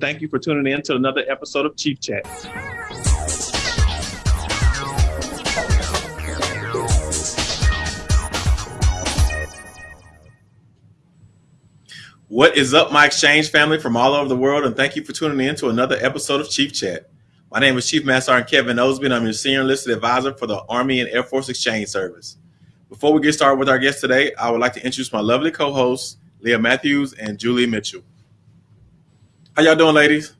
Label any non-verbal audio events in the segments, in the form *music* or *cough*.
Thank you for tuning in to another episode of Chief Chat. What is up, my exchange family from all over the world, and thank you for tuning in to another episode of Chief Chat. My name is Chief Master Sergeant Kevin Osby, and I'm your senior enlisted advisor for the Army and Air Force Exchange Service. Before we get started with our guest today, I would like to introduce my lovely co-hosts, Leah Matthews and Julie Mitchell. How y'all doing, ladies?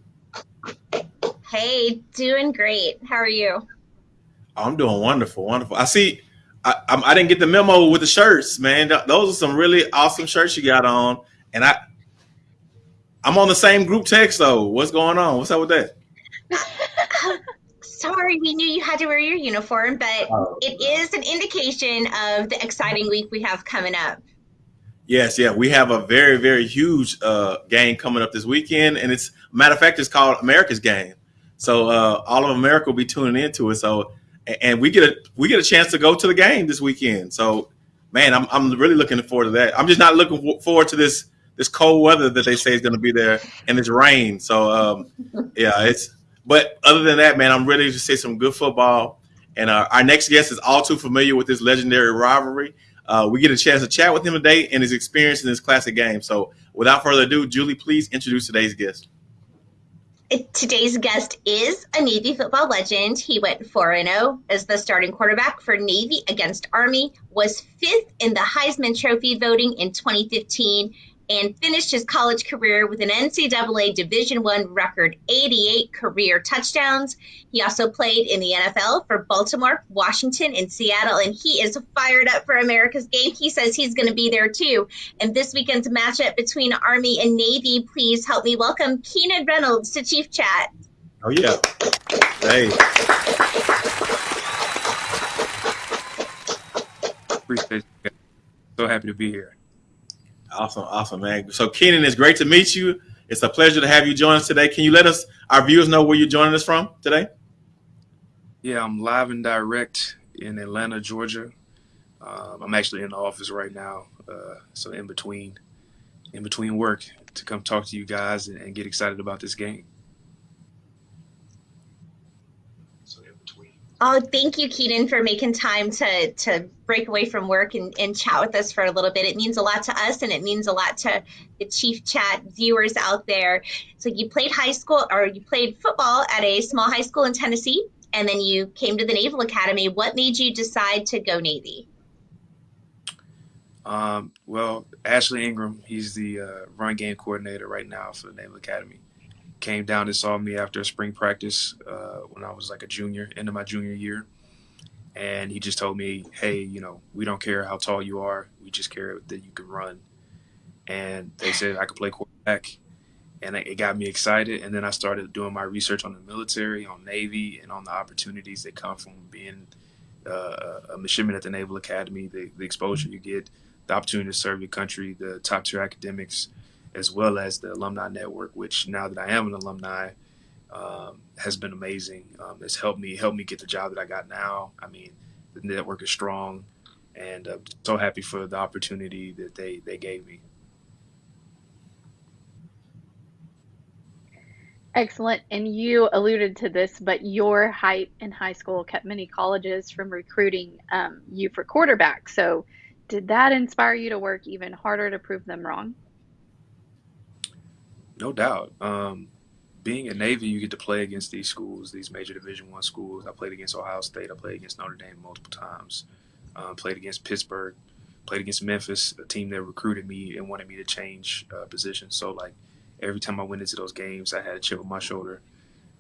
Hey, doing great. How are you? Oh, I'm doing wonderful, wonderful. I see. I, I, I didn't get the memo with the shirts, man. Those are some really awesome shirts you got on, and I, I'm on the same group text though. What's going on? What's up with that? *laughs* Sorry, we knew you had to wear your uniform, but Oh. it is an indication of the exciting week we have coming up. Yes, yeah, we have a very, very huge uh, game coming up this weekend, and it's matter of fact, it's called America's Game. So uh, all of America will be tuning into it. So, and we get a we get a chance to go to the game this weekend. So, man, I'm I'm really looking forward to that. I'm just not looking forward to this this cold weather that they say is going to be there and this rain. So, um, *laughs* yeah, it's. But other than that, man, I'm ready to see some good football. And uh, our next guest is all too familiar with this legendary rivalry. Uh, we get a chance to chat with him today and his experience in this classic game. So, without further ado, Julie, please introduce today's guest. Today's guest is a Navy football legend. He went 4 0 as the starting quarterback for Navy against Army, was fifth in the Heisman Trophy voting in 2015, and finished his college career with an NCAA Division One record 88 career touchdowns. He also played in the NFL for Baltimore, Washington, and Seattle, and he is fired up for America's game. He says he's going to be there too. And this weekend's matchup between Army and Navy, please help me welcome Keenan Reynolds to Chief Chat. Oh yeah, hey, Appreciate. So happy to be here. Awesome, awesome, man. So, Keenan, it's great to meet you. It's a pleasure to have you join us today. Can you let us, our viewers, know where you're joining us from today? Yeah, I'm live and direct in Atlanta, Georgia. Um, I'm actually in the office right now, uh, so in between, in between work, to come talk to you guys and, and get excited about this game. So in between. Oh, thank you, Keenan, for making time to to break away from work and, and chat with us for a little bit. It means a lot to us and it means a lot to the Chief Chat viewers out there. So you played high school or you played football at a small high school in Tennessee, and then you came to the Naval Academy. What made you decide to go Navy? Um, well, Ashley Ingram, he's the uh, run game coordinator right now for the Naval Academy. Came down and saw me after spring practice uh, when I was like a junior, into my junior year. And he just told me, hey, you know, we don't care how tall you are. We just care that you can run. And they said I could play quarterback. And it it got me excited. And then I started doing my research on the military, on Navy, and on the opportunities that come from being uh, a midshipman at the Naval Academy, the, the exposure you get, the opportunity to serve your country, the top tier academics, as well as the alumni network, which now that I am an alumni, um, has been amazing. Um, it's helped me helped me get the job that I got now. I mean, the network is strong, and uh, so happy for the opportunity that they they gave me. Excellent. And you alluded to this, but your height in high school kept many colleges from recruiting um, you for quarterback. So, did that inspire you to work even harder to prove them wrong? No doubt. Um, being in Navy, you get to play against these schools, these major Division One schools. I played against Ohio State. I played against Notre Dame multiple times. Um, played against Pittsburgh. Played against Memphis, a team that recruited me and wanted me to change uh, positions. So like every time I went into those games, I had a chip on my shoulder,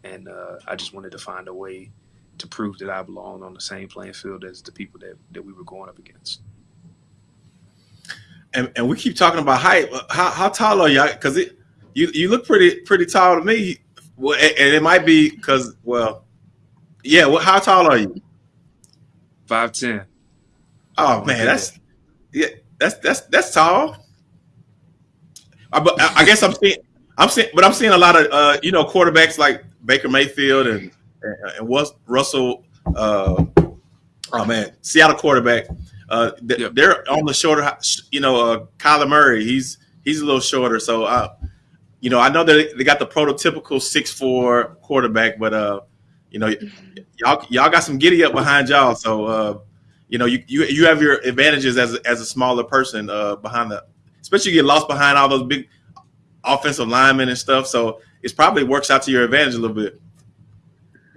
and uh, I just wanted to find a way to prove that I belonged on the same playing field as the people that, that we were going up against. And, and we keep talking about height. How, how tall are y'all? Because it you you look pretty pretty tall to me. Well, and it might be because well, yeah. Well, how tall are you? Five ten. Oh man, that's yeah, that's that's that's tall. I, but I I guess I'm seeing I'm seeing, but I'm seeing a lot of uh, you know quarterbacks like Baker Mayfield and and, and Russell. Uh, oh man, Seattle quarterback. Uh. They're on the shorter, you know, uh, Kyler Murray. He's he's a little shorter. So, uh, you know, I know that they got the prototypical six four quarterback, but uh, you know, y'all y'all got some giddy up behind y'all. So, uh, you know, you, you you have your advantages as as a smaller person uh, behind the, especially you get lost behind all those big offensive linemen and stuff. So it probably works out to your advantage a little bit.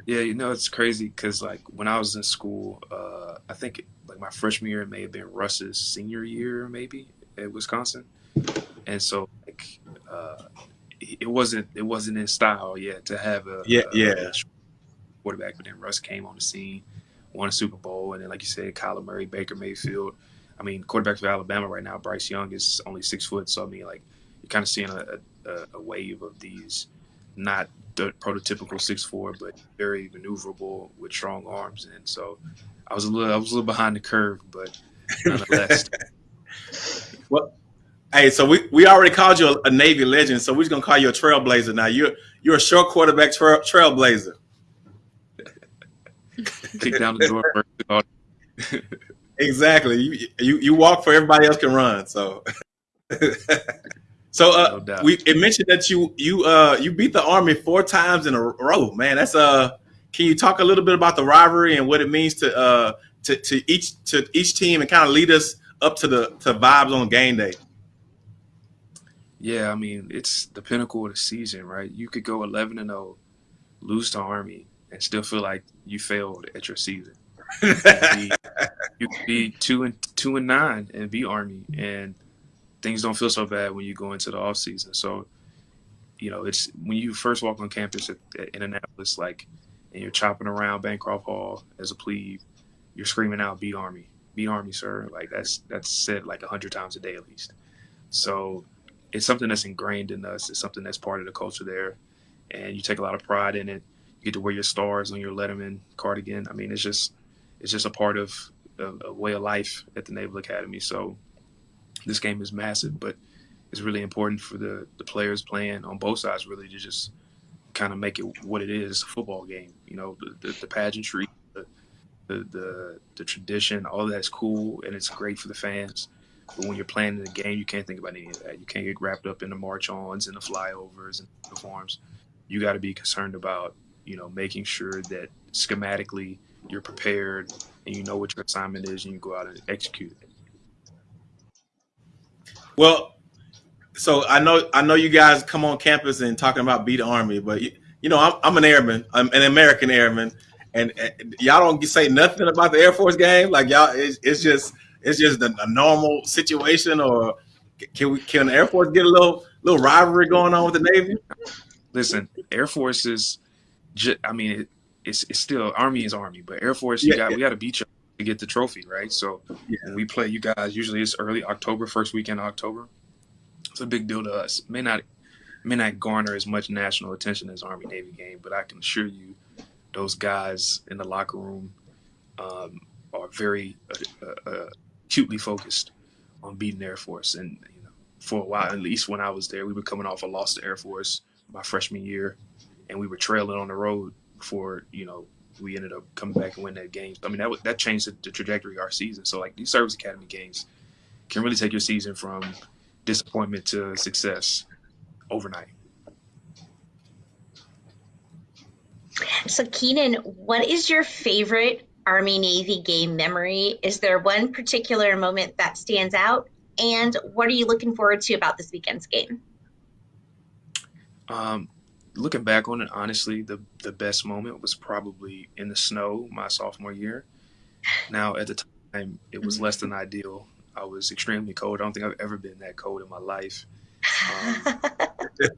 Yeah, you know it's crazy because like when I was in school, uh, I think like my freshman year may have been Russ's senior year, maybe at Wisconsin, and so uh, it wasn't it wasn't in style yet to have a yeah a, yeah a quarterback, but then Russ came on the scene, won a Super Bowl, and then like you said, Kyler Murray, Baker Mayfield. I mean, quarterback for Alabama right now, Bryce Young is only six foot, so I mean, like you're kind of seeing a, a, a wave of these not the prototypical six four, but very maneuverable with strong arms. And so I was a little I was a little behind the curve, but *laughs* nonetheless. well, hey, so we, we already called you a, a, Navy legend, so we're just gonna call you a trailblazer now. You're you're a short quarterback trail, trailblazer. *laughs* Kick down the door. *laughs* exactly. You, you you walk for everybody else can run. So. *laughs* So uh, no we it mentioned that you you uh you beat the Army four times in a row, man. That's uh can you talk a little bit about the rivalry and what it means to uh to, to each to each team and kind of lead us up to the to vibes on game day? Yeah, I mean it's the pinnacle of the season, right? You could go eleven and 0, lose to Army, and still feel like you failed at your season. you, could be, *laughs* you could be two and two and nine and be Army, and things don't feel so bad when you go into the off season. So, you know, it's when you first walk on campus at, at Annapolis, like, and you're chopping around Bancroft Hall as a plebe, you're screaming out "Beat Army, beat Army, sir!" Like that's that's said like a hundred times a day at least. So, it's something that's ingrained in us. It's something that's part of the culture there, and you take a lot of pride in it. You get to wear your stars on your Letterman cardigan. I mean, it's just it's just a part of a, a way of life at the Naval Academy. So this game is massive, but it's really important for the, the players playing on both sides really to just kind of make it what it is, a football game. You know, the, the, the pageantry, the, the, the, the tradition, all that's cool and it's great for the fans. But when you're playing in the game, you can't think about any of that. You can't get wrapped up in the march ons and the flyovers and the forms. You got to be concerned about, you know, making sure that schematically you're prepared and you know what your assignment is and you go out and execute it. Well, so I know I know you guys come on campus and talking about beat army, but you, you know I'm, I'm, an airman, I'm an American airman, and, and, y'all don't say nothing about the Air Force game. Like y'all, it's, it's just it's just a, a, normal situation, or can we can the Air Force get a little little rivalry going on with the Navy? Listen, Air Force is, just, I mean, it, it's it's still Army is Army, but Air Force, you yeah, got yeah. we got to beat you to get the trophy, right? So yeah. when we play you guys, usually it's early October, first weekend of October. It's a big deal to us. may not may not garner as much national attention as Army Navy game, but I can assure you, those guys in the locker room um, are very uh, uh, uh, acutely focused on beating Air Force. And you know, for a while, at least when I was there, we were coming off a loss to Air Force my freshman year, and we were trailing on the road before you know we ended up coming back and winning that game. I mean, that that changed the, the trajectory of our season. So like these service academy games can really take your season from disappointment to success overnight. So Keenan, what is your favorite Army Navy game memory? Is there one particular moment that stands out? And what are you looking forward to about this weekend's game? Um, looking back on it, honestly, the the best moment was probably in the snow my sophomore year. Now, at the time, it was less than ideal. I was extremely cold. I don't think I've ever been that cold in my life. Um, *laughs*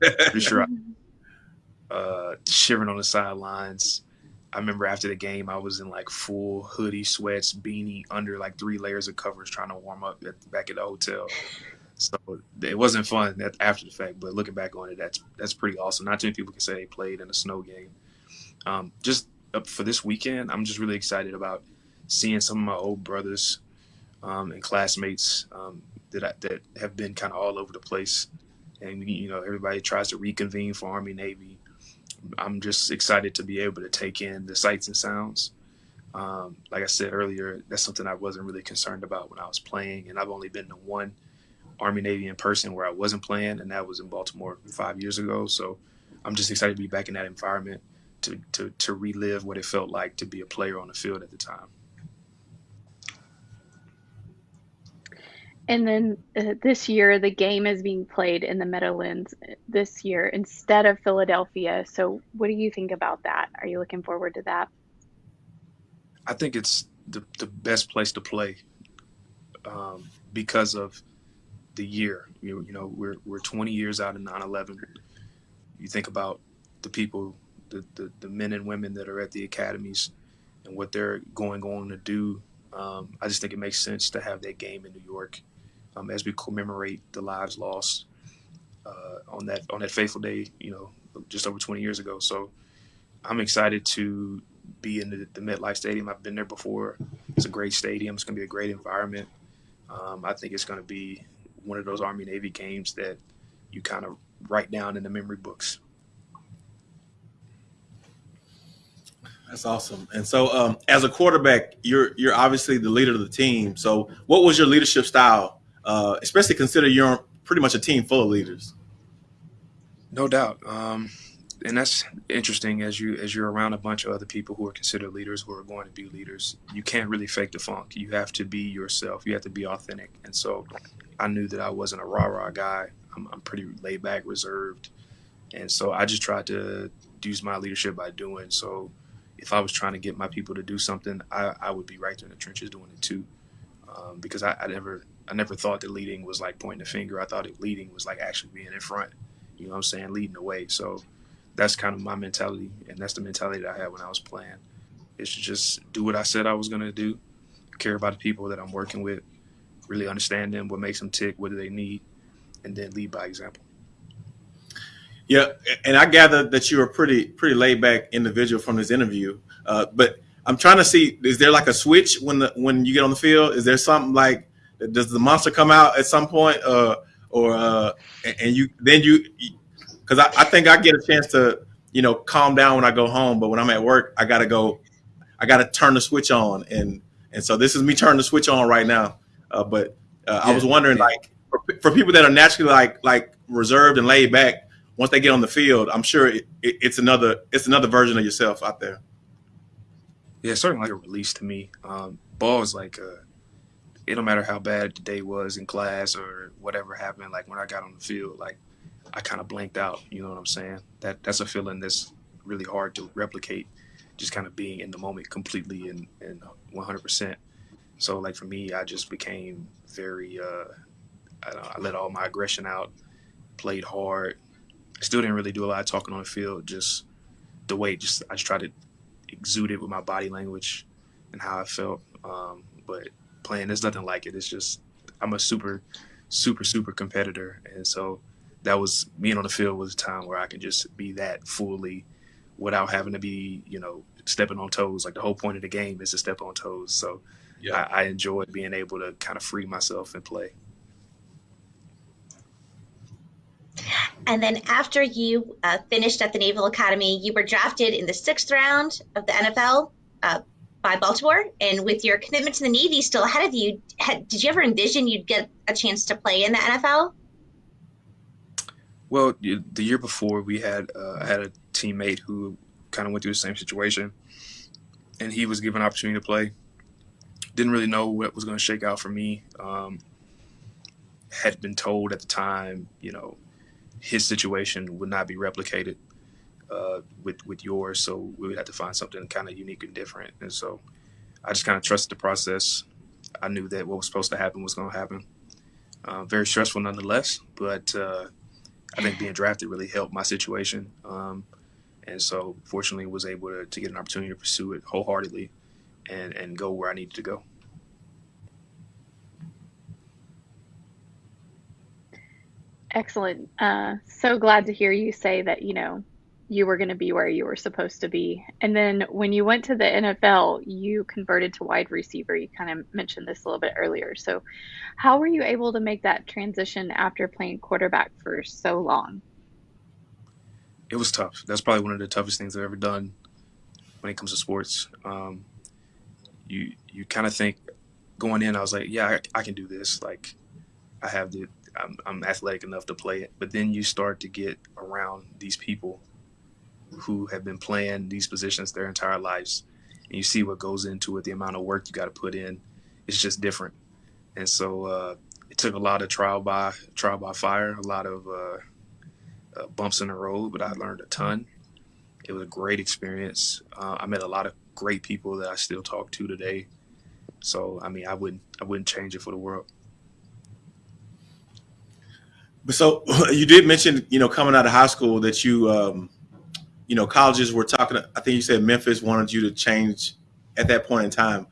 pretty sure I, uh, shivering on the sidelines. I remember after the game, I was in like full hoodie, sweats, beanie, under like three layers of covers, trying to warm up at, back at the hotel. So it wasn't fun after the fact, but looking back on it, that's that's pretty awesome. Not too many people can say they played in a snow game. Um, just for this weekend, I'm just really excited about seeing some of my old brothers um, and classmates um, that I, that have been kind of all over the place, and you know everybody tries to reconvene for Army Navy. I'm just excited to be able to take in the sights and sounds. Um, like I said earlier, that's something I wasn't really concerned about when I was playing, and I've only been to one Army Navy in person where I wasn't playing, and that was in Baltimore five years ago. So I'm just excited to be back in that environment to to to relive what it felt like to be a player on the field at the time. And then uh, this year, the game is being played in the Meadowlands uh, this year instead of Philadelphia. So, what do you think about that? Are you looking forward to that? I think it's the, the best place to play um, because of the year. You, you know, we're, we're 20 years out of 9 11. You think about the people, the, the, the men and women that are at the academies and what they're going on to do. Um, I just think it makes sense to have that game in New York um, as we commemorate the lives lost uh, on that on that fateful day. You know, just over 20 years ago. So I'm excited to be in the, the MetLife Stadium. I've been there before. It's a great stadium. It's going to be a great environment. Um, I think it's going to be one of those Army Navy games that you kind of write down in the memory books. That's awesome. And so, um, as a quarterback, you're you're obviously the leader of the team. So, what was your leadership style uh, especially consider you're pretty much a team full of leaders. No doubt, um, and that's interesting as you as you're around a bunch of other people who are considered leaders who are going to be leaders. You can't really fake the funk. You have to be yourself. You have to be authentic. And so, I knew that I wasn't a rah rah guy. I'm, I'm pretty laid back, reserved, and so I just tried to use my leadership by doing so. If I was trying to get my people to do something, I, I would be right there in the trenches doing it too, um, because I, I never I never thought that leading was like pointing the finger. I thought that leading was like actually being in front. You know what I'm saying? Leading the way. So that's kind of my mentality, and that's the mentality that I had when I was playing. Is just do what I said I was gonna do, care about the people that I'm working with, really understand them, what makes them tick, what do they need, and then lead by example. Yeah, and I gather that you're a pretty pretty laid back individual from this interview. Uh, but I'm trying to see is there like a switch when the when you get on the field? Is there something like does the monster come out at some point, uh, or uh, and you then you because I, I think I get a chance to you know calm down when I go home, but when I'm at work, I gotta go, I gotta turn the switch on, and and so this is me turning the switch on right now. Uh, but uh, yeah. I was wondering, like, for, for, people that are naturally like like reserved and laid back, once they get on the field, I'm sure it, it, it's another it's another version of yourself out there. Yeah, it's certainly like a release to me. Um, ball is like a it don't matter how bad the day was in class or whatever happened. Like when I got on the field, like I kind of blanked out. You know what I'm saying? That that's a feeling that's really hard to replicate. Just kind of being in the moment completely and and 100. percent So like for me, I just became very. Uh, I, I let all my aggression out. Played hard. Still didn't really do a lot of talking on the field. Just the way, just I just tried to exude it with my body language and how I felt. Um, but playing. There's nothing like it. It's just I'm a super, super, super competitor, and so that was being on the field was a time where I can just be that fully without having to be, you know, stepping on toes. Like the whole point of the game is to step on toes. So yeah. I, I enjoyed being able to kind of free myself and play. And then after you uh, finished at the Naval Academy, you were drafted in the sixth round of the NFL. Uh, by Baltimore, and with your commitment to the Navy still ahead of you, did you ever envision you'd get a chance to play in the NFL? Well, the year before, we had uh, had a teammate who kind of went through the same situation, and he was given an opportunity to play. Didn't really know what was going to shake out for me. Um, had been told at the time, you know, his situation would not be replicated uh, with with yours. So we would have to find something kind of unique and different. And so I just kind of trusted the process. I knew that what was supposed to happen was going to happen. Uh, very stressful nonetheless, but uh, I think being drafted really helped my situation. Um, and so fortunately was able to, to get an opportunity to pursue it wholeheartedly and, and go where I needed to go. Excellent. Uh, so glad to hear you say that, you know, you were going to be where you were supposed to be. And then when you went to the NFL, you converted to wide receiver. You kind of mentioned this a little bit earlier. So, how were you able to make that transition after playing quarterback for so long? It was tough. That's probably one of the toughest things I've ever done when it comes to sports. Um, you you kind of think going in, I was like, yeah, I, I, can do this. Like, I have the I'm, I'm athletic enough to play it. But then you start to get around these people who have been playing these positions their entire lives, and you see what goes into it, the amount of work you got to put in. It's just different, and so uh, it took a lot of trial by trial by fire, a lot of uh, uh, bumps in the road, but I learned a ton. It was a great experience. Uh, I met a lot of great people that I still talk to today. So I mean, I wouldn't I wouldn't change it for the world. But so *laughs* you did mention, you know, coming out of high school that you, um, you know, colleges were talking. I think you said Memphis wanted you to change at that point in time.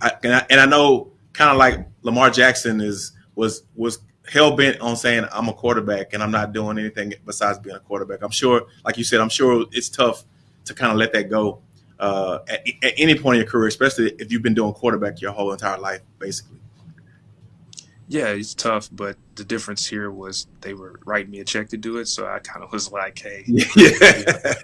I, and, I, and I know, kind of like Lamar Jackson is was was hell bent on saying I'm a quarterback and I'm not doing anything besides being a quarterback. I'm sure, like you said, I'm sure it's tough to kind of let that go uh, at, at any point in your career, especially if you've been doing quarterback your whole entire life, basically. Yeah, it's tough, but the difference here was they were writing me a check to do it, so I kind of was like, "Hey, *laughs* yeah.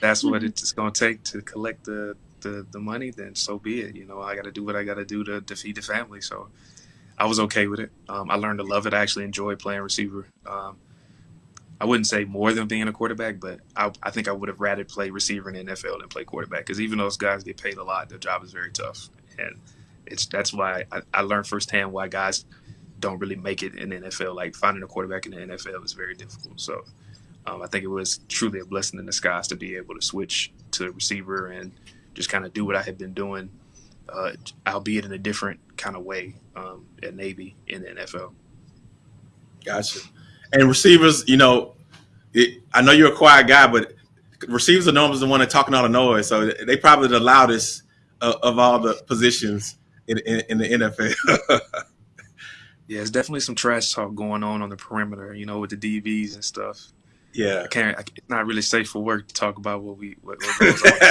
that's what it's going to take to collect the, the the money. Then so be it. You know, I got to do what I got to do to, to feed the family." So I was okay with it. Um, I learned to love it. I actually enjoy playing receiver. Um, I wouldn't say more than being a quarterback, but I, I think I would have rather play receiver in the NFL than play quarterback because even those guys get paid a lot, their job is very tough, and it's that's why I, I learned firsthand why guys don't really make it in the NFL. Like finding a quarterback in the NFL is very difficult. So um, I think it was truly a blessing in disguise to be able to switch to receiver and just kind of do what I had been doing, uh, albeit in a different kind of way um, at Navy in the NFL. Gotcha. And receivers, you know, it, I know you're a quiet guy, but receivers are normally the one that talking all the noise. So they probably the loudest of, of all the positions in, in, in the NFL. *laughs* Yeah, it's definitely some trash talk going on on the perimeter, you know, with the DBs and stuff. Yeah, I can't. I, it's not really safe for work to talk about what we what, what goes on. *laughs*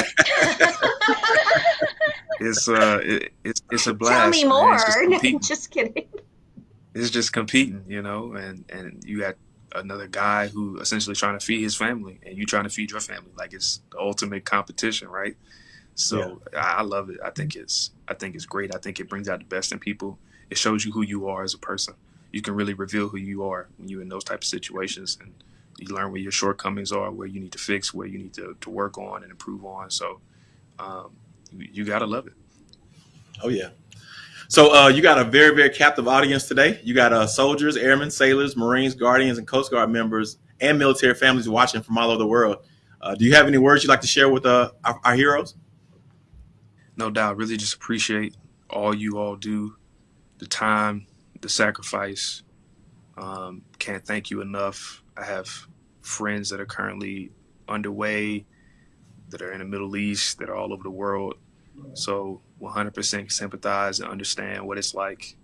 it's uh, it, it's it's a blast. Tell me more. *laughs* Just, just, kidding. It's just competing, you know, and and you got another guy who essentially trying to feed his family, and you trying to feed your family. Like it's the ultimate competition, right? So yeah. I, I love it. I think it's I think it's great. I think it brings out the best in people it shows you who you are as a person. You can really reveal who you are when you're in those type of situations, and you learn where your shortcomings are, where you need to fix, where you need to, to work on and improve on. So um, you, you gotta love it. Oh yeah. So uh, you got a very very captive audience today. You got uh, soldiers, airmen, sailors, Marines, Guardians, and Coast Guard members, and military families watching from all over the world. Uh, do you have any words you'd like to share with uh, our, our heroes? No doubt. Really, just appreciate all you all do the time, the sacrifice. Um, can't thank you enough. I have friends that are currently underway, that are in the Middle East, that are all over the world. So 100% sympathize and understand what it's like.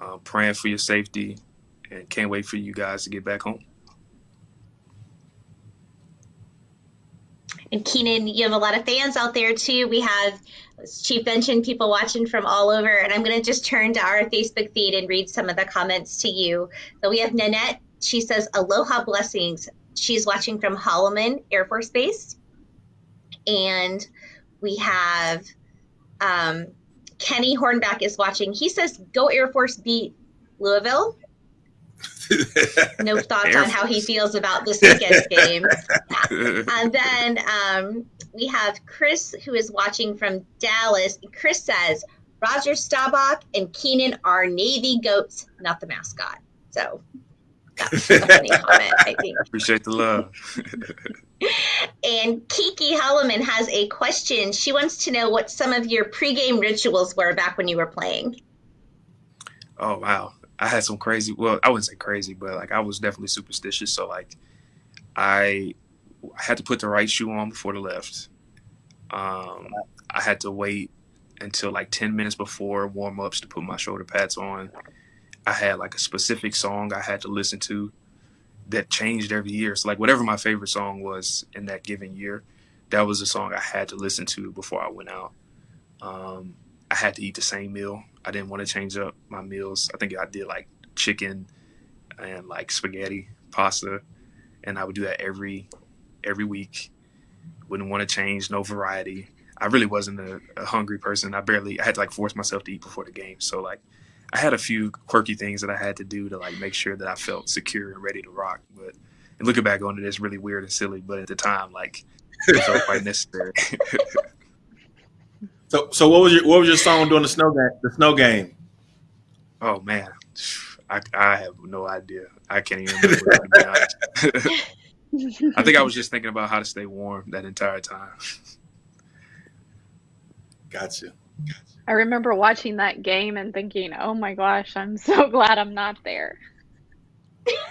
Uh, praying for your safety, and can't wait for you guys to get back home. And Keenan, you have a lot of fans out there too. We have Chief mentioned people watching from all over, and I'm going to just turn to our Facebook feed and read some of the comments to you. So we have Nanette. She says, Aloha blessings. She's watching from Holloman Air Force Base. And we have um, Kenny Hornback is watching. He says, Go Air Force beat Louisville. *laughs* no thoughts on how he feels about this weekend's *laughs* game. and then um, we have Chris who is watching from Dallas. Chris says Roger Staubach and Keenan are Navy goats, not the mascot. So that's a funny *laughs* comment, I think. Appreciate the love. and Kiki Holloman has a question. She wants to know what some of your pregame rituals were back when you were playing. Oh wow. I had some crazy well, I wouldn't say crazy, but like I was definitely superstitious. So like I had to put the right shoe on before the left. Um, I had to wait until like 10 minutes before warm ups to put my shoulder pads on. I had like a specific song I had to listen to that changed every year. So, like, whatever my favorite song was in that given year, that was a song I had to listen to before I went out. Um, I had to eat the same meal. I didn't want to change up my meals. I think I did like chicken and like spaghetti, pasta, and I would do that every every week. Wouldn't want to change, no variety. I really wasn't a, a, hungry person. I barely, I had to like force myself to eat before the game. So like, I had a few quirky things that I had to do to like make sure that I felt secure and ready to rock. But and looking back on it, it's really weird and silly. But at the time, like it felt quite *laughs* necessary. *laughs* so, so what was your what was your song during the snow game? The snow game. Oh man, I, I have no idea. I can't even remember. to be honest. *laughs* I think I was just thinking about how to stay warm that entire time. Gotcha. I remember watching that game and thinking, "Oh my gosh, I'm so *laughs* glad I'm not there."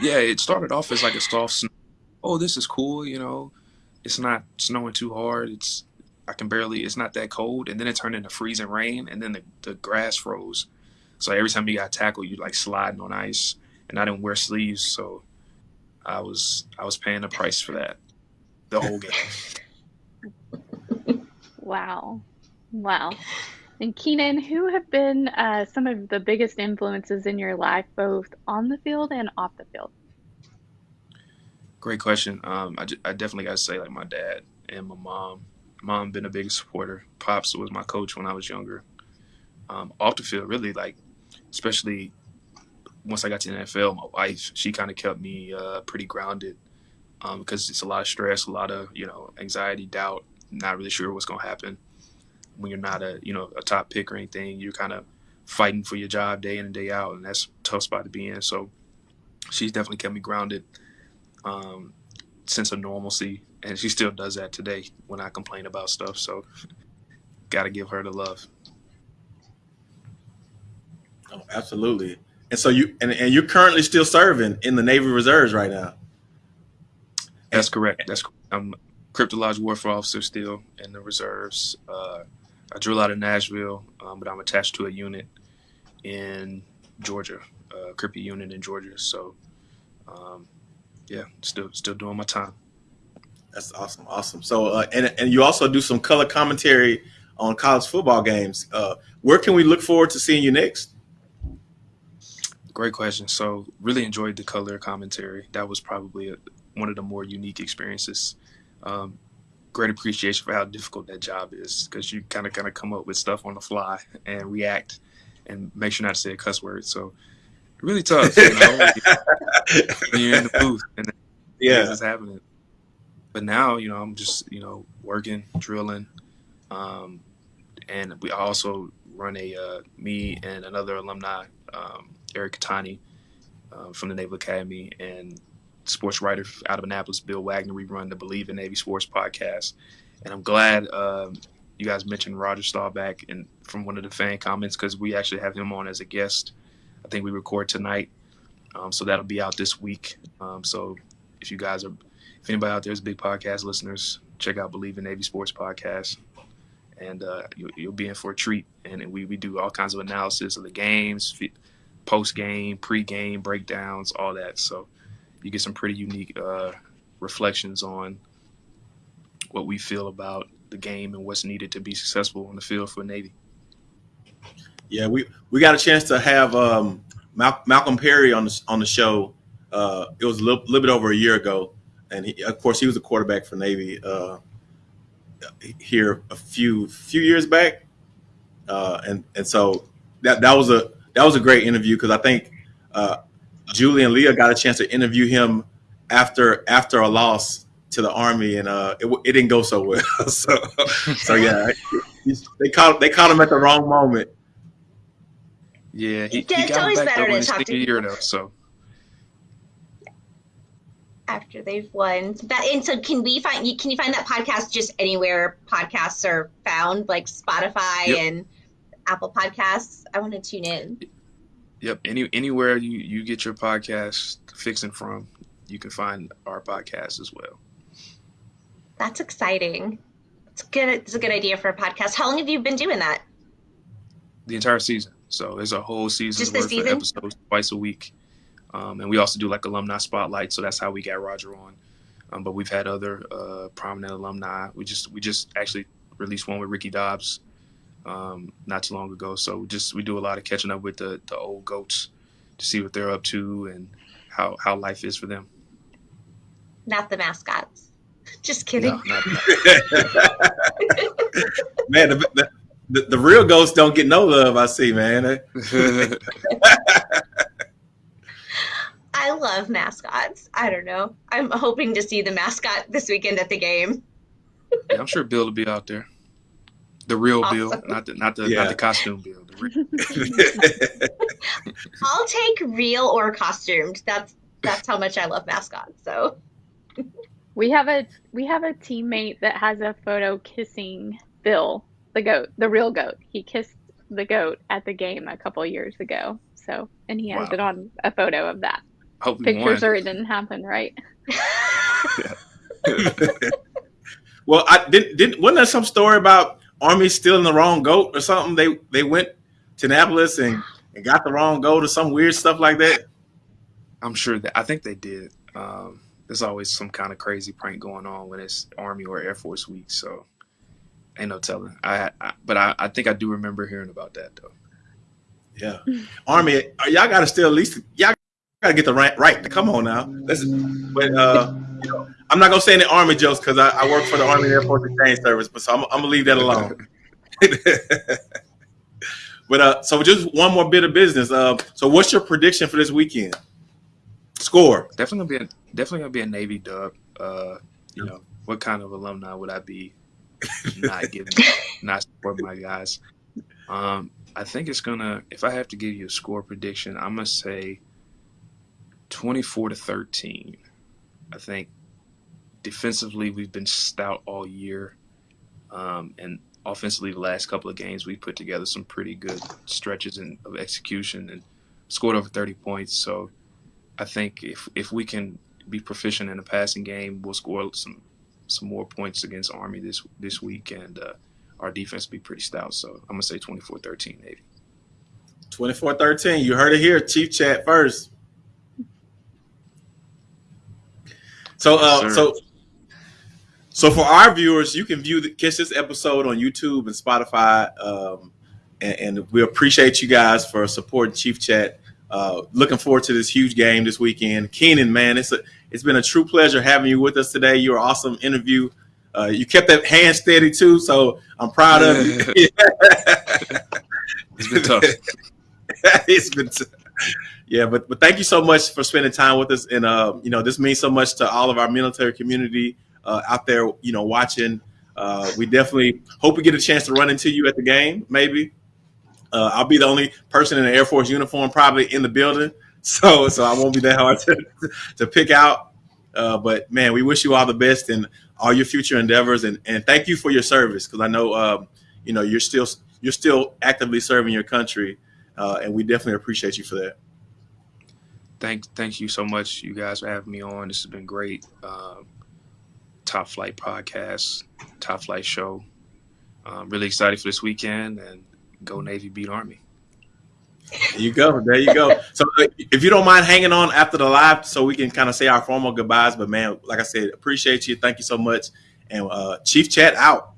Yeah, it started off as like a soft snow. Oh, this is cool, you know. It's not snowing too hard. It's I can barely. It's not that cold, and then it turned into freezing rain, and then the, the grass froze. So every time you got tackled, you like sliding on ice, and I didn't wear sleeves, so I was I was paying the price for that the whole game. *laughs* Wow. Wow. And Keenan, who have been uh, some of the biggest influences in your life, both on the field and off the field? Great question. Um, I, I definitely got to say, like my dad and my mom. Mom been a big supporter. Pops was my coach when I was younger. Um, off the field, really, like, especially once I got to the NFL, my wife, she kind of kept me uh, pretty grounded um, because it's a lot of stress, a lot of you know anxiety, doubt, not really sure what's gonna happen when you're not a you know a top pick or anything. You're kind of fighting for your job day in and day out, and that's a tough spot to be in. So she's definitely kept me grounded, um, sense of normalcy, and she still does that today when I complain about stuff. So got to give her the love. Oh, absolutely. And so you and, and you're currently still serving in the Navy Reserves right now. That's correct. That's I'm cryptologic warfare officer still in the reserves. Uh, I drill out of Nashville, um, but I'm attached to a unit in Georgia, a crypto unit in Georgia. So, um, yeah, still still doing my time. That's awesome, awesome. So, uh, and and you also do some color commentary on college football games. Uh, where can we look forward to seeing you next? Great question. So, really enjoyed the color commentary. That was probably a, one of the more unique experiences. Um, great appreciation for how difficult that job is because you kind of kind of come up with stuff on the fly and react and make sure not to say a cuss word. So, really tough. You know, *laughs* you're in the booth and *laughs* yeah, it's happening. But now, you know, I'm just you know working, drilling, um, and we also run a uh, me and another alumni um, Eric Kettani uh, from the Naval Academy and sports writer out of Annapolis, Bill Wagner. We run the Believe in Navy Sports podcast, and I'm glad um, you guys mentioned Roger Staubach and from one of the fan comments because we actually have him on as a guest. I think we record tonight, um, so that'll be out this week. Um, so if you guys are, if anybody out there is big podcast listeners, check out Believe in Navy Sports podcast. And uh, you, will be in for a treat. And we, we do all kinds of analysis of the games, post game, pre game breakdowns, all that. So you get some pretty unique uh, reflections on what we feel about the game and what's needed to be successful on the field for Navy. Yeah, we, we got a chance to have um, Mal- Malcolm Perry on the on the show. Uh, it was a little, little, bit over a year ago, and he, of course he was a quarterback for Navy uh, here a few few years back, uh, and and so that that was a that was a great interview because I think uh, Julie and Leah got a chance to interview him after after a loss to the Army, and uh, it, it didn't go so well. *laughs* so so yeah, they caught they caught him at the wrong moment. Yeah, he, he got always back better to talk to year though, so after they've won that and so can we find you can you find that podcast just anywhere podcasts are found like spotify yep. and apple podcasts i want to tune in Yep. Any anywhere you you get your podcast fixing from, you can find our podcast as well. That's exciting. It's good. It's a good idea for a podcast. How long have you been doing that? The entire season. So there's a whole season's worth season? of episodes twice a week, um, and we also do like alumni spotlight. So that's how we got Roger on. Um, but we've had other uh, prominent alumni. We just we just actually released one with Ricky Dobbs um, not too long ago. So just we do a lot of catching up with the, the old goats to see what they're up to and how, how life is for them. Not the mascots. *laughs* Just kidding. No, *laughs* Man, the, the, the, the real ghosts don't get no love. I see, man. *laughs* I love mascots. I don't know. I'm hoping to see the mascot this weekend at the game. yeah, I'm sure Bill will be out there. The real Awesome. Bill, not the not the Yeah. not the costume Bill. The real. *laughs* I'll take real or costumed. That's that's how much I love mascots. So We have a we have a teammate that has a photo kissing Bill, the goat, the real goat. He kissed the goat at the game a couple years ago. So, and he has Wow. it on a photo of that. Hope Pictures or it didn't happen, right? *laughs* well, I didn't didn't wasn't there some story about Army stealing the wrong goat or something? They they went to Annapolis and, and got the wrong goat or some weird stuff like that. I'm sure that I think they did. Um, there's always some kind of crazy prank going on when it's Army or Air Force Week, so ain't no telling. I, I but I, I think I do remember hearing about that though. Yeah, *laughs* Army, uh, y'all got to still at least y'all got to get the right right. Come on now, let's. But uh, you know, I'm not gonna say any Army jokes because I, I work for the Army Air Force Exchange Service, but so I'm, I'm gonna leave that alone. *laughs* *laughs* but uh, so just one more bit of business. Uh, so what's your prediction for this weekend? Score. Definitely gonna be a, definitely gonna be a Navy dub. Uh, you know, what kind of alumni would I be *laughs* not giving, not supporting my guys? Um, I think it's gonna. If I have to give you a score prediction, I'm gonna say 24 to 13. I think defensively we've been stout all year, um, and offensively the last couple of games we put together some pretty good stretches in, of execution and scored over 30 points. So I think if if we can be proficient in the passing game, we'll score some some more points against Army this this week, and uh, our defense will be pretty stout. So I'm gonna say 24-13 Navy. 24-13. You heard it here, Chief Chat first. So uh Yes, so so for our viewers, you can view the catch this episode on YouTube and Spotify. Um and, and we appreciate you guys for supporting Chief Chat. Uh, looking forward to this huge game this weekend. Keenan, man, it's a, it's been a true pleasure having you with us today. You're an awesome interview. Uh, you kept that hand steady too, so I'm proud of you. *laughs* It's been tough. *laughs* it's been t- yeah but but thank you so much for spending time with us and uh you know this means so much to all of our military community uh, out there you know watching uh we definitely hope we get a chance to run into you at the game maybe uh, I'll be the only person in an Air Force uniform probably in the building, *laughs* so so I won't be that hard to, to pick out. Uh, but man, we wish you all the best in all your future endeavors, and, and thank you for your service because I know um, you know you're still you're still actively serving your country, uh, and we definitely appreciate you for that. Thank thank you so much, you guys, for having me on. This has been great. Um, Top Flight podcast, Top Flight show. Um, really excited for this weekend and go Navy beat Army. There you go. There you go. So uh, if you don't mind hanging on after the live so we can kind of say our formal goodbyes. But man, like I said, appreciate you. Thank you so much. And uh, Chief Chat out.